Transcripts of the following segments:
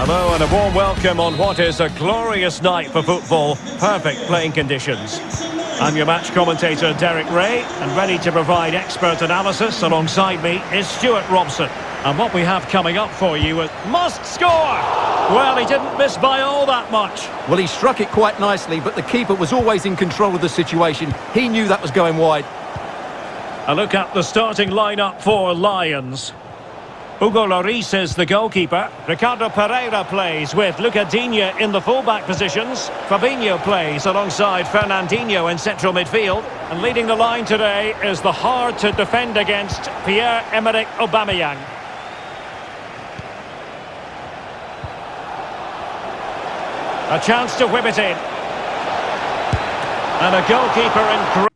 Hello and a warm welcome on what is a glorious night for football. Perfect playing conditions. I'm your match commentator Derek Rae and ready to provide expert analysis alongside me is Stewart Robson. And what we have coming up for you is must score! Well, he didn't miss by all that much. Well, he struck it quite nicely, but the keeper was always in control of the situation. He knew that was going wide. A look at the starting lineup for Lions. Hugo Lloris is the goalkeeper. Ricardo Pereira plays with Luca Digne in the fullback positions. Fabinho plays alongside Fernandinho in central midfield. And leading the line today is the hard-to-defend against Pierre-Emerick Aubameyang. A chance to whip it in. And a goalkeeper in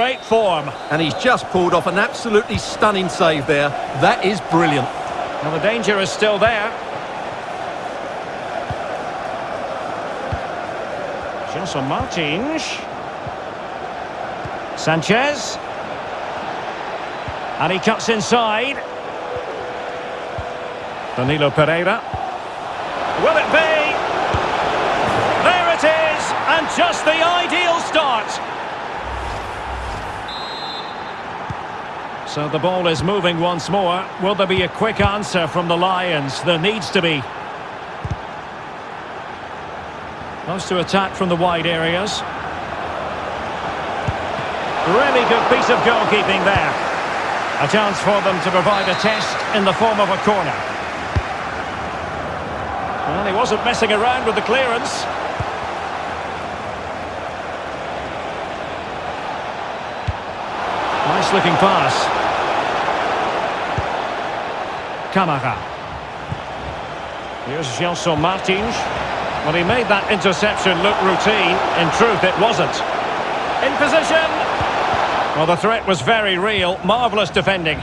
great... Form. And he's just pulled off an absolutely stunning save there. That is brilliant. Now the danger is still there. Gelson Martins. Sanchez. And he cuts inside. Danilo Pereira. Will it be? There it is! And just the ideal start. So the ball is moving once more. Will there be a quick answer from the Lions? There needs to be. Close to attack from the wide areas. Really good piece of goalkeeping there. A chance for them to provide a test in the form of a corner. Well, he wasn't messing around with the clearance. Looking pass. Kamara. Here's Gelson Martins. Well, he made that interception look routine. In truth, it wasn't. In position. Well, the threat was very real. Marvellous defending.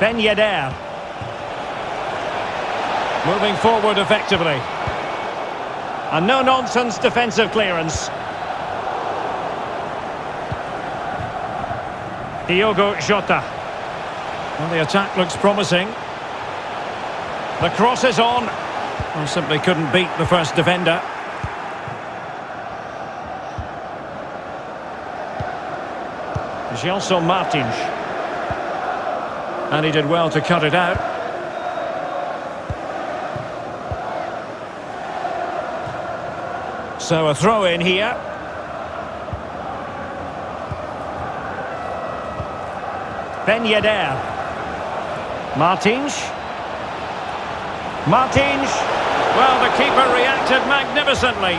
Ben Yedder. Moving forward effectively. A no-nonsense defensive clearance. Diogo Jota. Well, the attack looks promising. The cross is on. Well, simply couldn't beat the first defender. Gelson Martins. And he did well to cut it out. So a throw in here. Ben Yedder. Martins. Martins. Well, the keeper reacted magnificently.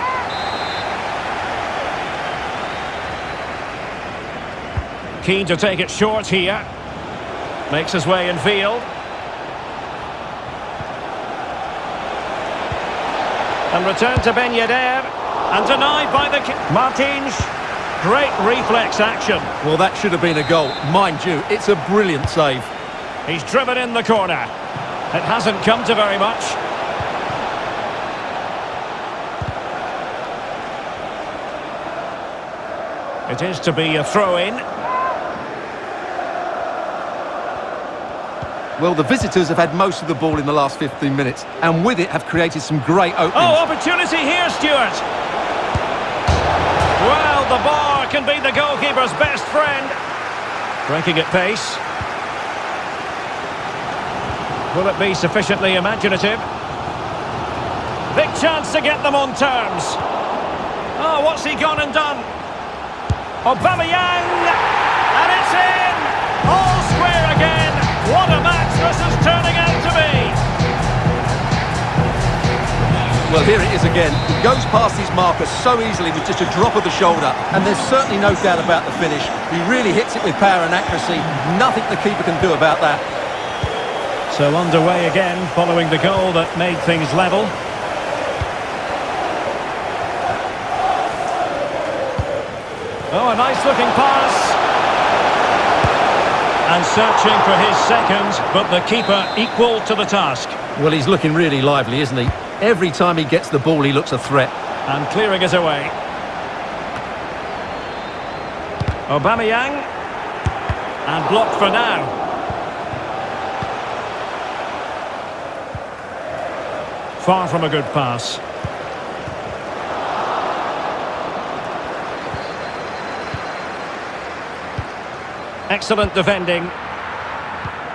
Keen to take it short here. Makes his way in field. And return to Ben Yedder. And denied by the... Martins. Great reflex action. Well, that should have been a goal. Mind you, it's a brilliant save. He's driven in the corner. It hasn't come to very much. It is to be a throw-in. Well, the visitors have had most of the ball in the last 15 minutes, and with it have created some great openings. Oh, opportunity here, Stewart. Well, the bar can be the goalkeeper's best friend. Breaking at pace. Will it be sufficiently imaginative? Big chance to get them on terms. Oh, what's he gone and done? Aubameyang! And it's in! All square again! What a this is turning out to be! Well, here it is again. He goes past his marker so easily with just a drop of the shoulder, and there's certainly no doubt about the finish. He really hits it with power and accuracy. Nothing the keeper can do about that. So underway again, following the goal that made things level. Oh, a nice looking pass. And searching for his second, but the keeper equal to the task. Well, he's looking really lively, isn't he? Every time he gets the ball, he looks a threat. And clearing it away. Aubameyang. And blocked for now. Far from a good pass. Excellent defending.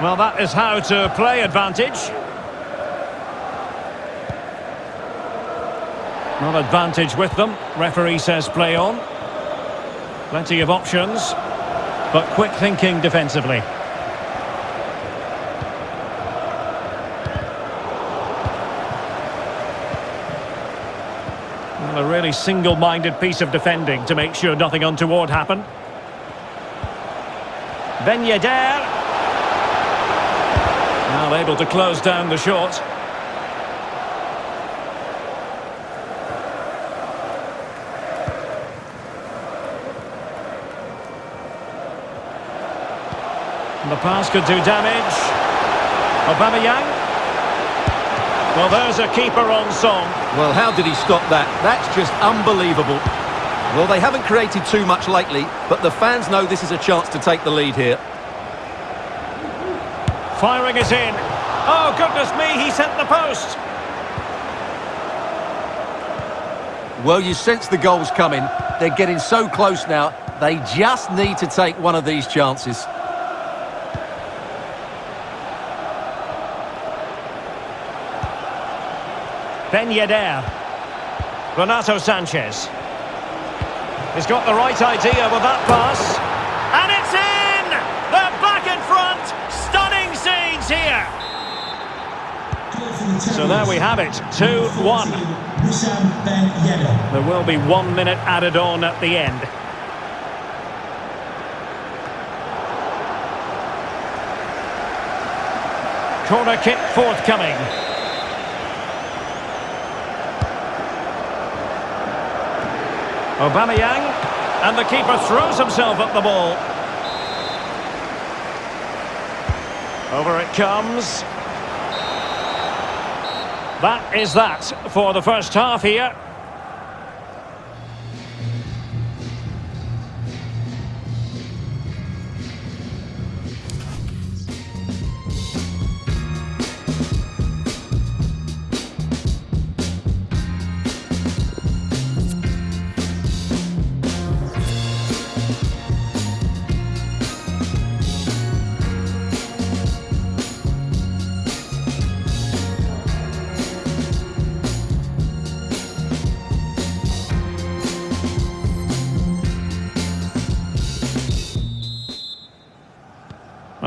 Well, that is how to play advantage. Not advantage with them. Referee says play on. Plenty of options, but quick thinking defensively. A really single-minded piece of defending to make sure nothing untoward happened. Ben Yedder. Now able to close down the shot. The pass could do damage. Aubameyang. Well, there's a keeper on song. Well, how did he stop that? That's just unbelievable. Well, they haven't created too much lately, but the fans know this is a chance to take the lead here. Firing it in. Oh, goodness me, he sent the post. Well, you sense the goals coming. They're getting so close now. They just need to take one of these chances. Ben Yedder. Renato Sanchez. He's got the right idea with that pass. And it's in! They're back in front! Stunning scenes here! So there we have it, 2-1. There will be one minute added on at the end. Corner kick forthcoming. Aubameyang, and the keeper throws himself at the ball. Over it comes. That is that for the first half here.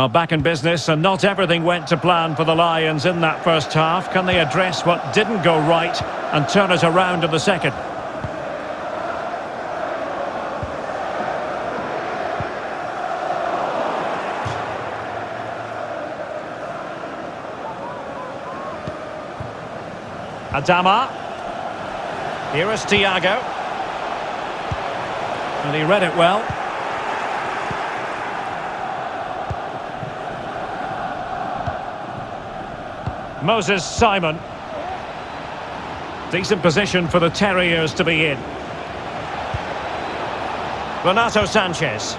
Well, back in business, and not everything went to plan for the Lions in that first half. Can they address what didn't go right and turn it around in the second? Adama. Here is Thiago. And he read it well. Moses Simon. Decent position for the Terriers to be in. Renato Sanchez.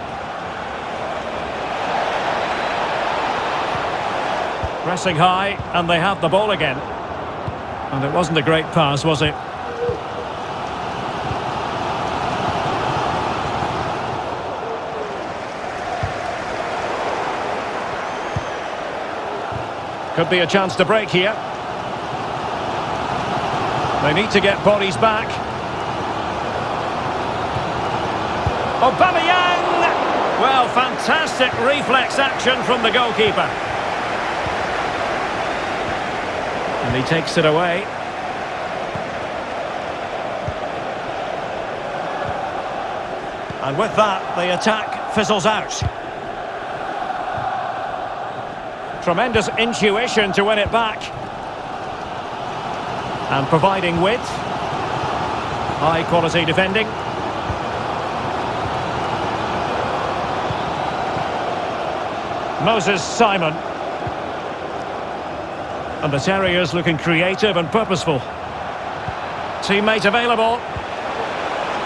Pressing high, and they have the ball again. And it wasn't a great pass, was it? Could be a chance to break here. They need to get bodies back. Aubameyang! Well, fantastic reflex action from the goalkeeper. And he takes it away. And with that, the attack fizzles out. Tremendous intuition to win it back. And providing width. High quality defending. Moses Simon. And the Terriers looking creative and purposeful. Teammate available.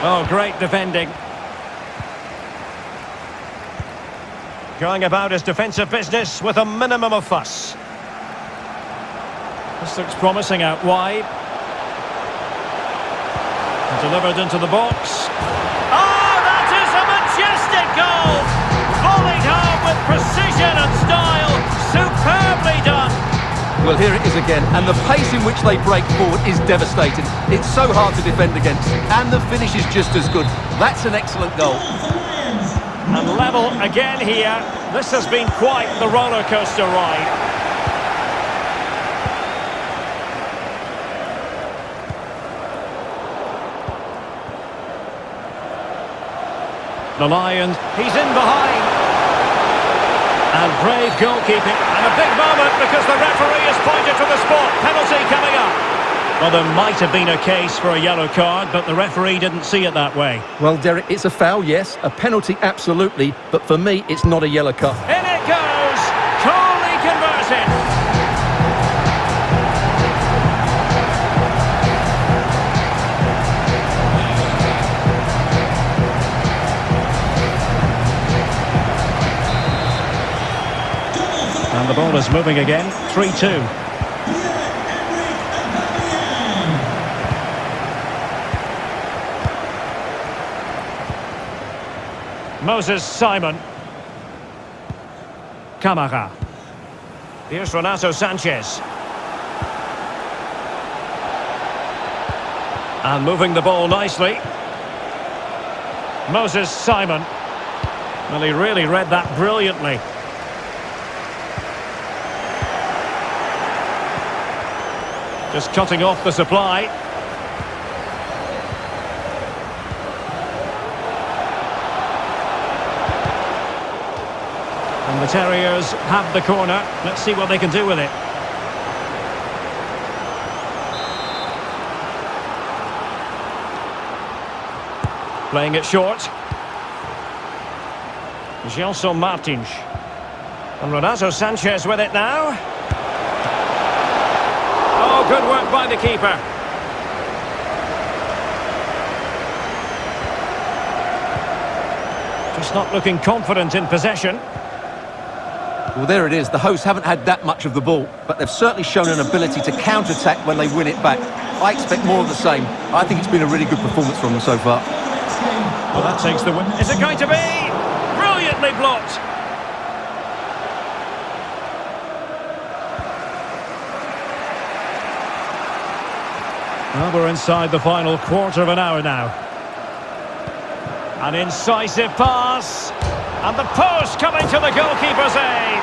Oh, great defending. Going about his defensive business with a minimum of fuss. This looks promising out wide. Delivered into the box. Oh, that is a majestic goal! Volleyed home with precision and style. Superbly done. Well, here it is again, and the pace in which they break forward is devastating. It's so hard to defend against, and the finish is just as good. That's an excellent goal. And level again here. This has been quite the roller coaster ride. The Lions, he's in behind. And brave goalkeeping. And a big moment because the referee has pointed to the spot. Penalty coming up. Well, there might have been a case for a yellow card, but the referee didn't see it that way. Well, Derek, it's a foul, yes. A penalty, absolutely. But for me, it's not a yellow card. In it goes! Coolly converted! And the ball is moving again. 3-2. Moses Simon. Camara. Here's Renato Sanchez. And moving the ball nicely. Moses Simon. Well, he really read that brilliantly. Just cutting off the supply. And the Terriers have the corner. Let's see what they can do with it. Playing it short. Gelson Martins. And Renato Sanchez with it now. Oh, good work by the keeper. Just not looking confident in possession. Well, there it is. The hosts haven't had that much of the ball, but they've certainly shown an ability to counter-attack when they win it back. I expect more of the same. I think it's been a really good performance from them so far. Well, that takes the win. Is it going to be? Brilliantly blocked. Well, we're inside the final quarter of an hour now. An incisive pass. And the post coming to the goalkeeper's aid.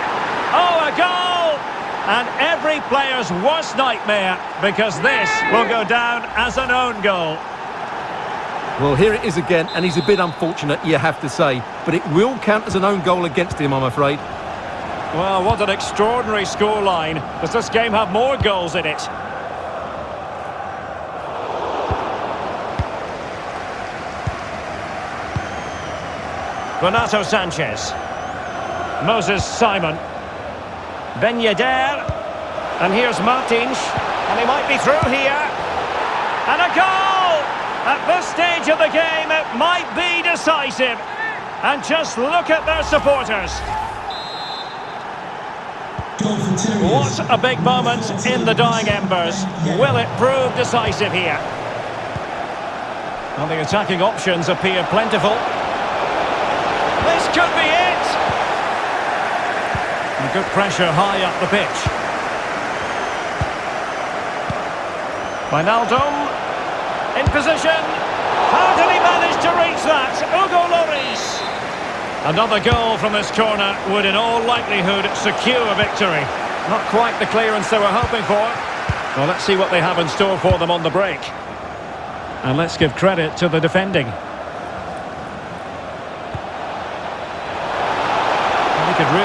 Oh, a goal! And every player's worst nightmare because this will go down as an own goal. Well, here it is again, and he's a bit unfortunate, you have to say. But it will count as an own goal against him, I'm afraid. Well, what an extraordinary scoreline. Does this game have more goals in it? Renato Sanchez. Moses Simon. Ben Yedder. And here's Martins. And he might be through here. And a goal! At this stage of the game, it might be decisive. And just look at their supporters. What a big moment in the dying embers. Will it prove decisive here? Well, the attacking options appear plentiful. Could be it! And good pressure high up the pitch. Wijnaldum in position. How did he manage to reach that? Hugo Lloris. Another goal from this corner would in all likelihood secure a victory. Not quite the clearance they were hoping for. Well, let's see what they have in store for them on the break. And let's give credit to the defending.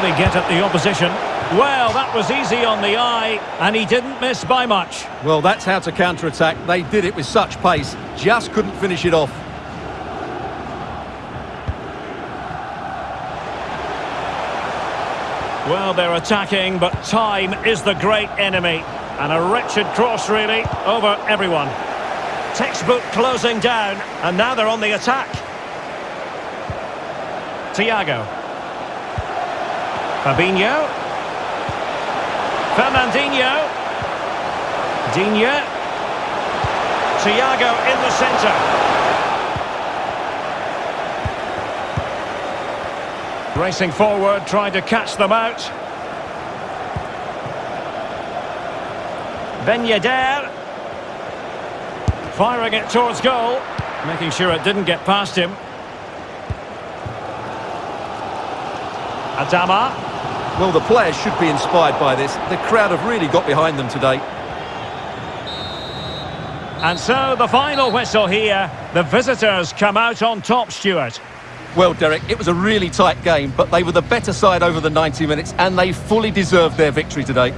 Really get at the opposition. Well, that was easy on the eye, and he didn't miss by much. Well, that's how to counter-attack. They did it with such pace, just couldn't finish it off. Well, they're attacking, but time is the great enemy. And a wretched cross, really, over everyone. Textbook closing down, and now they're on the attack. Thiago. Fabinho. Fernandinho. Digne. Thiago in the centre. Racing forward, trying to catch them out. Ben Yedder. Firing it towards goal. Making sure it didn't get past him. Adama. Well, the players should be inspired by this. The crowd have really got behind them today. And so the final whistle here. The visitors come out on top, Stewart. Well, Derek, it was a really tight game, but they were the better side over the 90 minutes, and they fully deserved their victory today.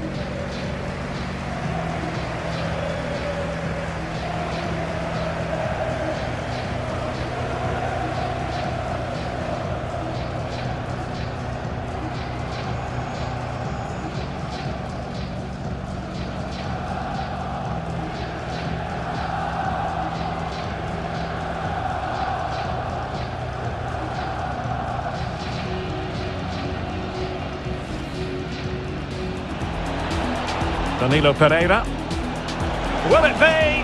Danilo Pereira. Will it be?